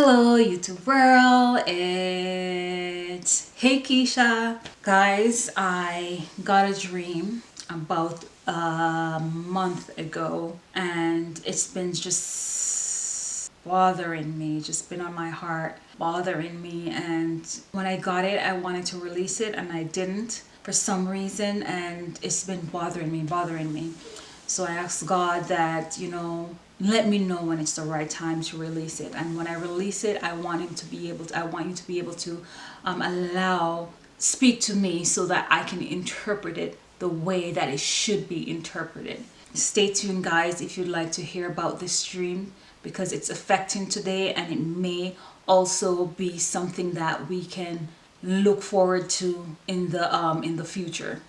Hello YouTube world, it's Hey Keisha. Guys, I got a dream about a month ago and it's been just bothering me, just been on my heart, bothering me and when I got it I wanted to release it and I didn't for some reason and it's been bothering me, bothering me. So I asked God that, you know, let me know when it's the right time to release it. And when I release it I want him to be able to I want you to be able to um, allow speak to me so that I can interpret it the way that it should be interpreted. Stay tuned guys if you'd like to hear about this dream because it's affecting today and it may also be something that we can look forward to in the um in the future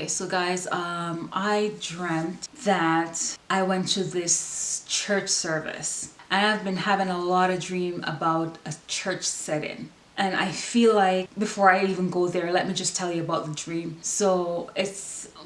Okay, so guys, um, I dreamt that I went to this church service and I've been having a lot of dream about a church setting and I feel like before I even go there let me just tell you about the dream. So it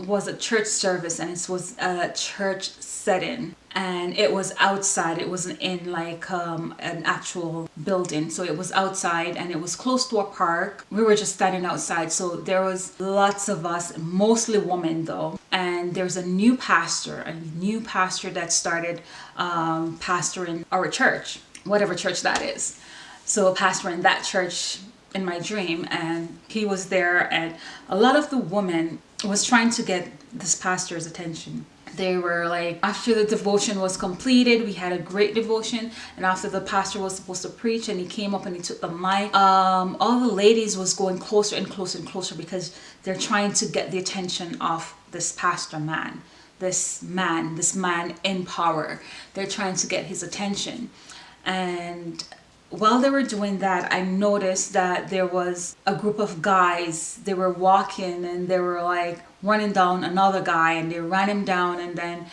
was a church service and it was a church setting. And it was outside. It wasn't in like um, an actual building. So it was outside and it was close to a park. We were just standing outside. So there was lots of us mostly women though. And there's a new pastor a new pastor that started um, pastoring our church whatever church that is so a pastor in that church in my dream and he was there and a lot of the women was trying to get this pastor's attention. They were like after the devotion was completed we had a great devotion and after the pastor was supposed to preach and he came up and he took the mic um, all the ladies was going closer and closer and closer because they're trying to get the attention of this pastor man this man this man in power. They're trying to get his attention. And while they were doing that I noticed that there was a group of guys they were walking and they were like running down another guy and they ran him down and then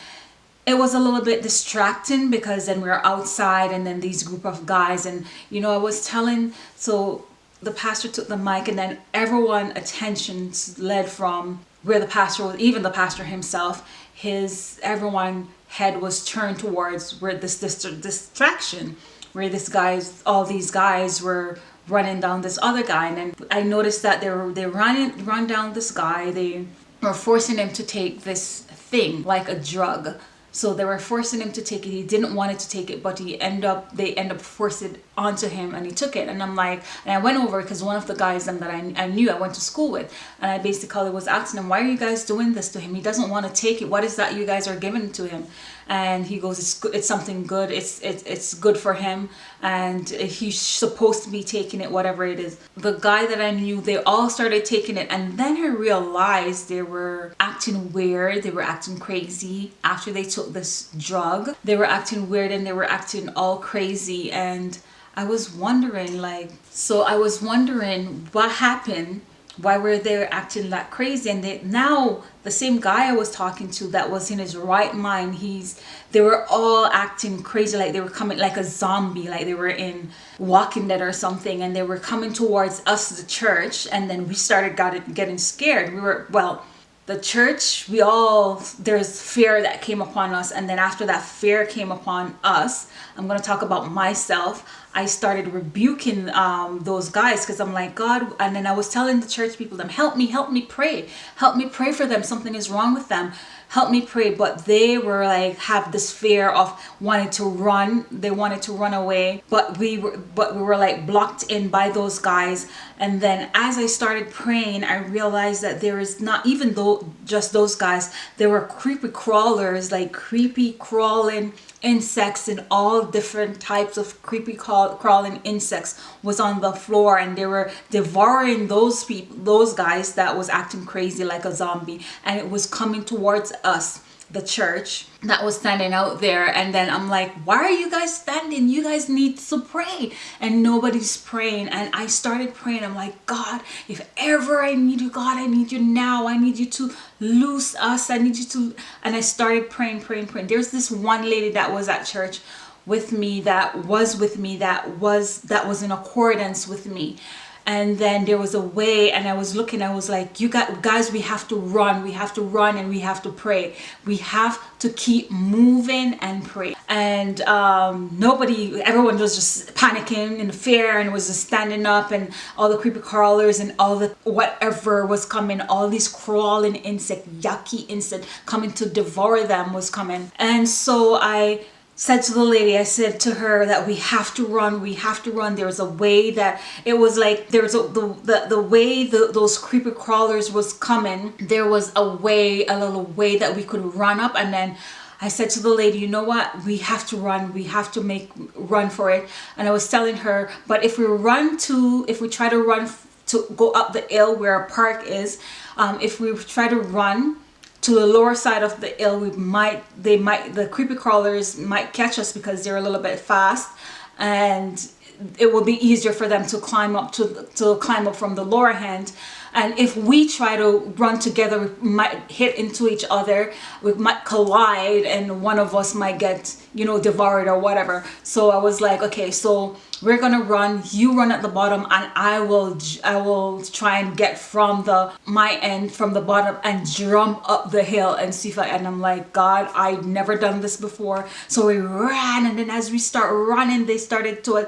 it was a little bit distracting because then we are outside and then these group of guys and you know I was telling so the pastor took the mic and then everyone attention led from where the pastor was even the pastor himself. His everyone head was turned towards where this, this distraction where this guys all these guys were running down this other guy. And then I noticed that they were they running run down this guy. They were forcing him to take this thing like a drug. So they were forcing him to take it. He didn't want it to take it but he end up they end up forcing it onto him and he took it. And i'm like and i went over because one of the guys them that I, I knew i went to school with and i basically was asking him why are you guys doing this to him? He doesn't want to take it. What is that you guys are giving to him and he goes it's good it's something good it's it's, it's good for him and he's supposed to be taking it whatever it is. The guy that i knew they all started taking it and then i realized they were acting weird they were acting crazy after they took this drug. They were acting weird and they were acting all crazy and I was wondering like so I was wondering what happened why were they acting that crazy? And they now the same guy i was talking to that was in his right mind he's they were all acting crazy like they were coming like a zombie like they were in walking dead or something and they were coming towards us the church and then we started got getting scared. We were well the church we all there's fear that came upon us and then after that fear came upon us i'm going to talk about myself I started rebuking um, those guys because I'm like, God, and then I was telling the church people, them, help me, help me pray. Help me pray for them. Something is wrong with them. Help me pray. But they were like, have this fear of wanting to run. They wanted to run away. But we were, but we were like blocked in by those guys. And then as I started praying, I realized that there is not even though just those guys, there were creepy crawlers, like creepy crawling insects and all different types of creepy crawling insects was on the floor and they were devouring those people those guys that was acting crazy like a zombie and it was coming towards us the church that was standing out there and then I'm like why are you guys standing? You guys need to pray. And nobody's praying and I started praying. I'm like God if ever I need you God I need you now. I need you to loose us. I need you to and I started praying praying praying. There's this one lady that was at church with me that was with me that was that was in accordance with me and then there was a way and i was looking i was like you got guys we have to run we have to run and we have to pray. We have to keep moving and pray and um, nobody everyone was just panicking in fear and was just standing up and all the creepy crawlers and all the whatever was coming all these crawling insect yucky insect coming to devour them was coming. And so i said to the lady, I said to her that we have to run, we have to run. There was a way that it was like there was a, the, the, the way the, those creeper crawlers was coming, there was a way, a little way that we could run up and then I said to the lady, you know what? We have to run. We have to make run for it. And I was telling her, but if we run to, if we try to run to go up the hill where a park is, um, if we try to run to the lower side of the hill we might they might the creepy crawlers might catch us because they're a little bit fast. And it will be easier for them to climb up to to climb up from the lower hand and if we try to run together we might hit into each other we might collide and one of us might get you know devoured or whatever. So i was like okay so we're gonna run you run at the bottom and i will i will try and get from the my end from the bottom and jump up the hill and see if i and i'm like god i've never done this before. So we ran and then as we start running they started to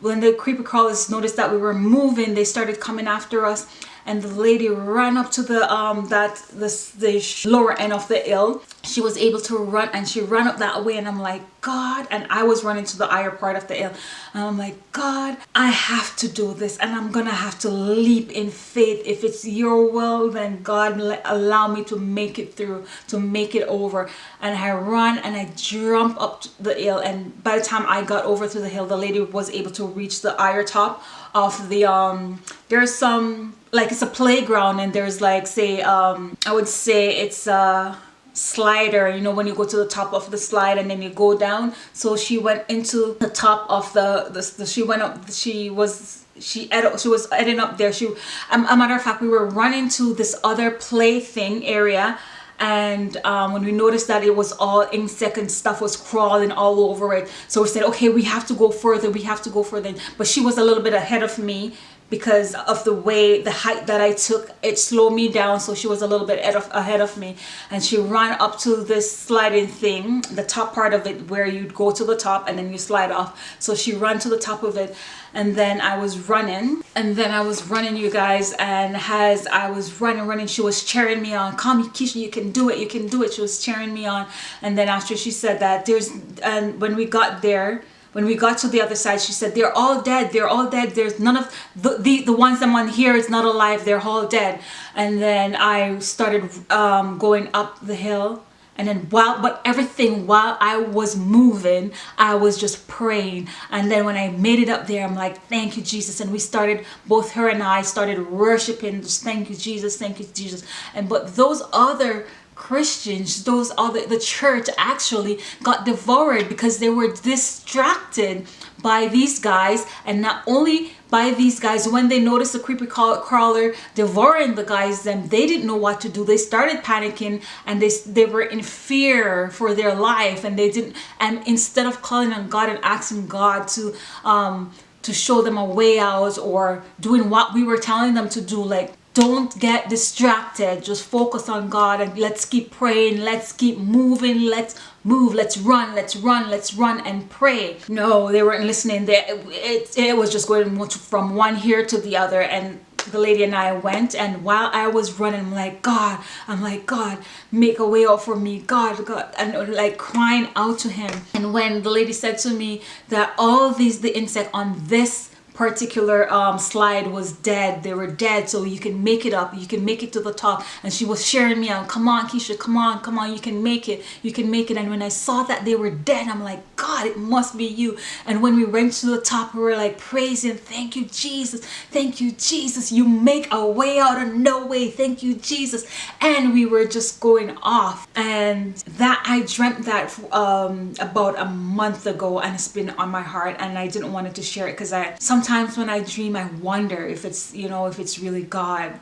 when the creepy crawlers noticed that we were moving they started coming after us and the lady ran up to the um that this the lower end of the hill. She was able to run and she ran up that way and I'm like God and I was running to the higher part of the hill. And I'm like God I have to do this and I'm gonna have to leap in faith. If it's your will then God allow me to make it through to make it over. And I run and I jump up the hill and by the time I got over to the hill the lady was able to reach the higher top of the um there's some like it's a playground and there's like say um i would say it's a slider you know when you go to the top of the slide and then you go down. So she went into the top of the, the, the she went up she was she she was heading up there. She um, a matter of fact we were running to this other play thing area and um, when we noticed that it was all insect and stuff was crawling all over it. So we said okay we have to go further we have to go further. But she was a little bit ahead of me because of the way the height that I took it slowed me down so she was a little bit ahead of me. And she ran up to this sliding thing the top part of it where you'd go to the top and then you slide off. So she ran to the top of it and then I was running and then I was running you guys. And as I was running running she was cheering me on come Keisha you can do it you can do it. She was cheering me on. And then after she said that there's and when we got there when we got to the other side she said they're all dead they're all dead there's none of the the, the ones I'm on here is not alive they're all dead. And then I started um, going up the hill and then while but everything while I was moving I was just praying. And then when I made it up there I'm like thank you Jesus. And we started both her and I started worshiping just thank you Jesus thank you Jesus. And but those other Christians, those other, the church actually got devoured because they were distracted by these guys. And not only by these guys when they noticed the creepy crawler devouring the guys then they didn't know what to do. They started panicking and they they were in fear for their life. And they didn't and instead of calling on God and asking God to um to show them a way out or doing what we were telling them to do like don't get distracted. Just focus on god and let's keep praying. Let's keep moving. Let's move. Let's run. Let's run. Let's run and pray. No they weren't listening. They, it, it was just going from one here to the other. And the lady and I went and while I was running I'm like God I'm like God make a way out for me. God God and uh, like crying out to him. And when the lady said to me that all these the insect on this particular um, slide was dead. They were dead so you can make it up. You can make it to the top. And she was sharing me out come on Keisha come on come on. You can make it. You can make it. And when I saw that they were dead I'm like God it must be you. And when we went to the top we were like praising thank you Jesus. Thank you Jesus. You make a way out of no way. Thank you Jesus. And we were just going off. And that I dreamt that um, about a month ago and it's been on my heart and I didn't want to share it because I sometimes sometimes when I dream, I wonder if it's, you know, if it's really God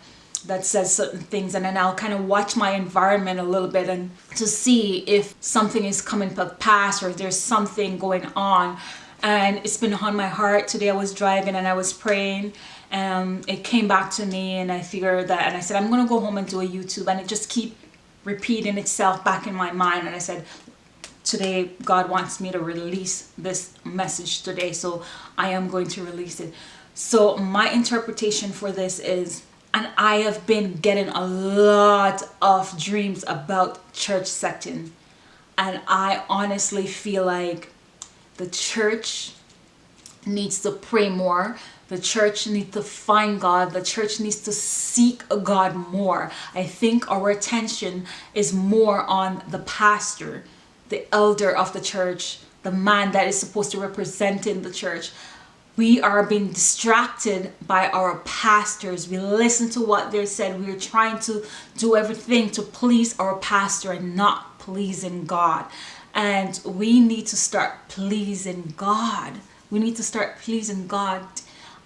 that says certain things. And then I'll kind of watch my environment a little bit and to see if something is coming to pass or if there's something going on. And it's been on my heart. Today I was driving and I was praying and it came back to me and I figured that and I said I'm gonna go home and do a YouTube and it just keep repeating itself back in my mind. And I said today God wants me to release this message today so I am going to release it so my interpretation for this is and I have been getting a lot of dreams about church setting and I honestly feel like the church needs to pray more the church needs to find God. The church needs to seek God more. I think our attention is more on the pastor, the elder of the church, the man that is supposed to represent in the church. We are being distracted by our pastors. We listen to what they said. We are trying to do everything to please our pastor and not pleasing God. And we need to start pleasing God. We need to start pleasing God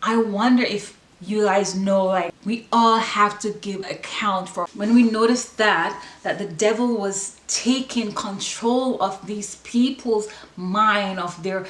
I wonder if you guys know like we all have to give account for when we noticed that that the devil was taking control of these people's mind of their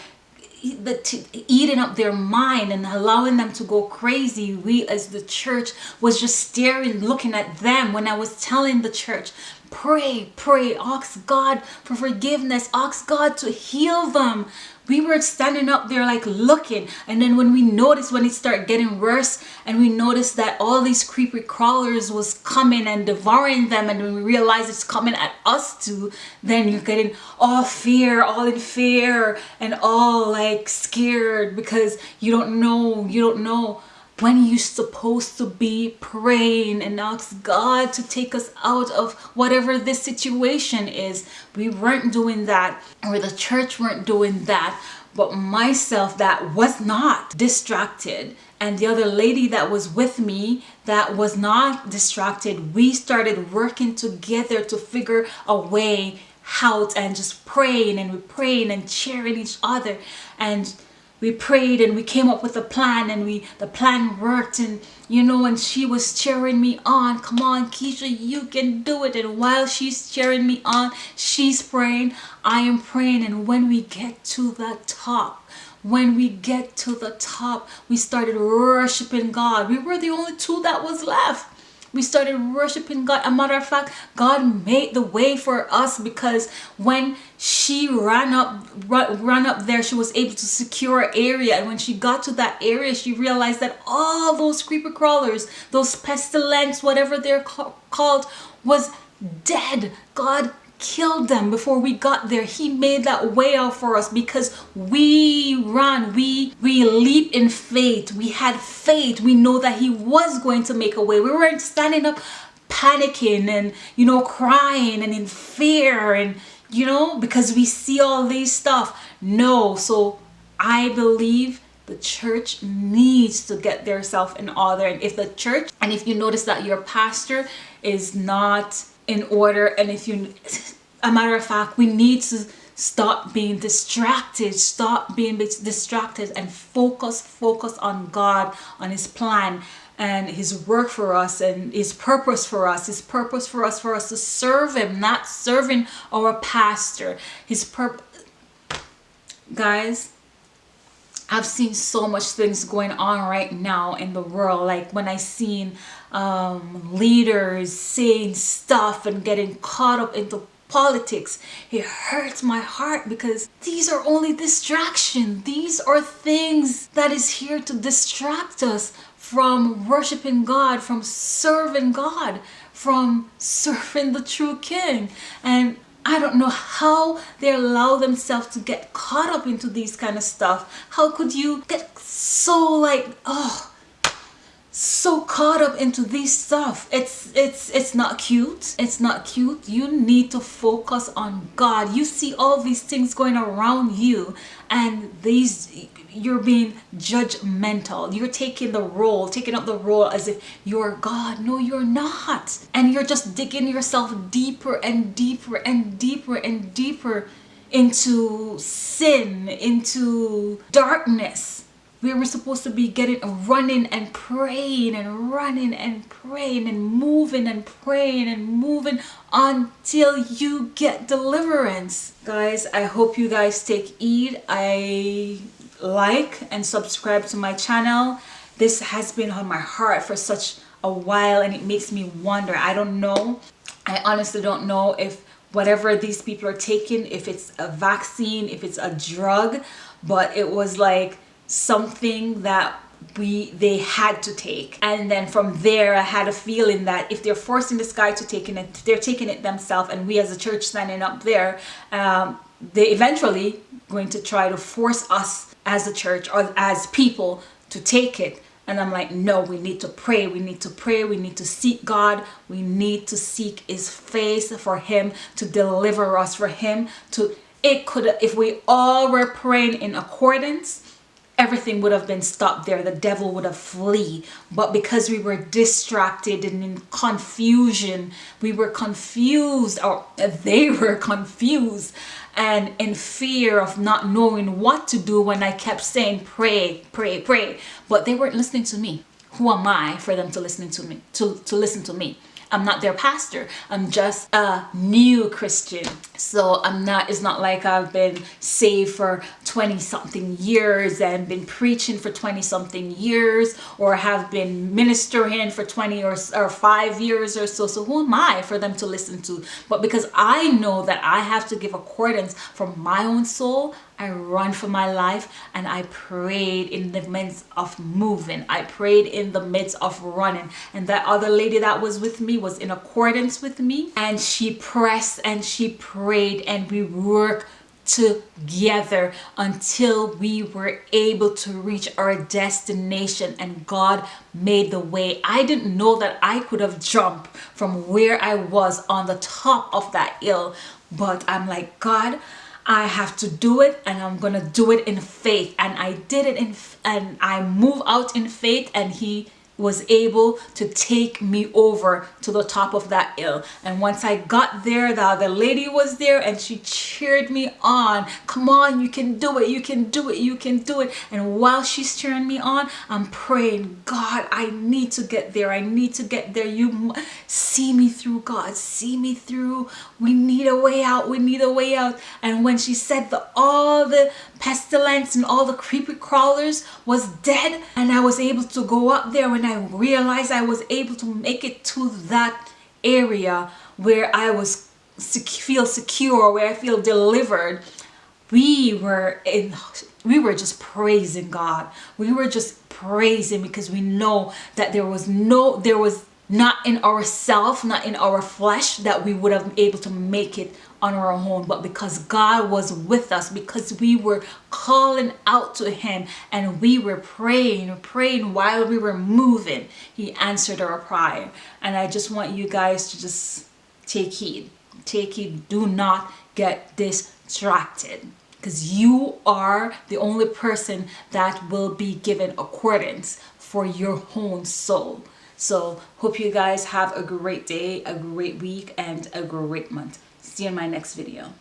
the eating up their mind and allowing them to go crazy. We as the church was just staring looking at them. When i was telling the church pray pray ask god for forgiveness ask god to heal them we were standing up there like looking. And then when we noticed when it started getting worse and we noticed that all these creepy crawlers was coming and devouring them and we realized it's coming at us too then you're getting all fear all in fear and all like scared because you don't know you don't know when you're supposed to be praying and ask God to take us out of whatever this situation is. We weren't doing that or the church weren't doing that. But myself that was not distracted. And the other lady that was with me that was not distracted. We started working together to figure a way out and just praying and we praying and cheering each other. And we prayed and we came up with a plan and we the plan worked and you know and she was cheering me on. Come on Keisha you can do it. And while she's cheering me on she's praying. I am praying. And when we get to the top when we get to the top we started worshiping God. We were the only two that was left we started worshiping God. A matter of fact, God made the way for us because when she ran up ran up there, she was able to secure area. And when she got to that area, she realized that all those creeper crawlers, those pestilence, whatever they're called, was dead. God killed them before we got there. He made that way out for us because we run we we leap in faith. We had faith. We know that he was going to make a way. We weren't standing up panicking and you know crying and in fear and you know because we see all these stuff. No. So i believe the church needs to get their self in order. And if the church and if you notice that your pastor is not in order and if you a matter of fact we need to stop being distracted stop being distracted and focus focus on God on his plan and his work for us and his purpose for us. His purpose for us for us to serve him not serving our pastor. His purpose guys I've seen so much things going on right now in the world. Like when I seen um, leaders saying stuff and getting caught up into politics. It hurts my heart because these are only distraction. These are things that is here to distract us from worshiping God from serving God from serving the true king. And I don't know how they allow themselves to get caught up into these kind of stuff. How could you get so like, oh, so caught up into this stuff. It's it's it's not cute. It's not cute. You need to focus on god. You see all these things going around you and these you're being judgmental. You're taking the role taking up the role as if you're god. No you're not. And you're just digging yourself deeper and deeper and deeper and deeper into sin into darkness we were supposed to be getting running and praying and running and praying and moving and praying and moving until you get deliverance guys i hope you guys take heed i like and subscribe to my channel this has been on my heart for such a while and it makes me wonder. I don't know. I honestly don't know if whatever these people are taking, if it's a vaccine, if it's a drug, but it was like something that we they had to take and then from there i had a feeling that if they're forcing this guy to take it they're taking it themselves and we as a church standing up there um, they eventually going to try to force us as a church or as people to take it and I'm like, no, we need to pray. We need to pray. We need to seek God. We need to seek his face for him to deliver us, for him to, it could, if we all were praying in accordance, everything would have been stopped there. The devil would have flee. But because we were distracted and in confusion, we were confused or they were confused and in fear of not knowing what to do when I kept saying pray, pray, pray. But they weren't listening to me. Who am I for them to listen to me, to, to listen to me? I'm not their pastor. I'm just a new Christian. So I'm not, it's not like I've been saved for 20 something years and been preaching for 20 something years or have been ministering for 20 or, or five years or so. So who am I for them to listen to? But because I know that I have to give accordance from my own soul, I run for my life and I prayed in the midst of moving. I prayed in the midst of running. And that other lady that was with me was in accordance with me. And she pressed and she prayed and we worked together until we were able to reach our destination and God made the way. I didn't know that I could have jumped from where I was on the top of that hill but I'm like God I have to do it and I'm gonna do it in faith. And I did it in and I move out in faith and he was able to take me over to the top of that hill. And once I got there the other lady was there and she cheered me on. Come on you can do it you can do it you can do it. And while she's cheering me on I'm praying God I need to get there I need to get there. You see me through God see me through. We need a way out we need a way out. And when she said the all the pestilence and all the creepy crawlers was dead and I was able to go up there when I realized I was able to make it to that area where I was feel secure where I feel delivered. We were in we were just praising God. We were just praising because we know that there was no there was not in ourself not in our flesh that we would have been able to make it on our own but because God was with us because we were calling out to him and we were praying praying while we were moving he answered our prayer. And I just want you guys to just take heed take heed. Do not get distracted because you are the only person that will be given accordance for your own soul so hope you guys have a great day, a great week, and a great month. See you in my next video.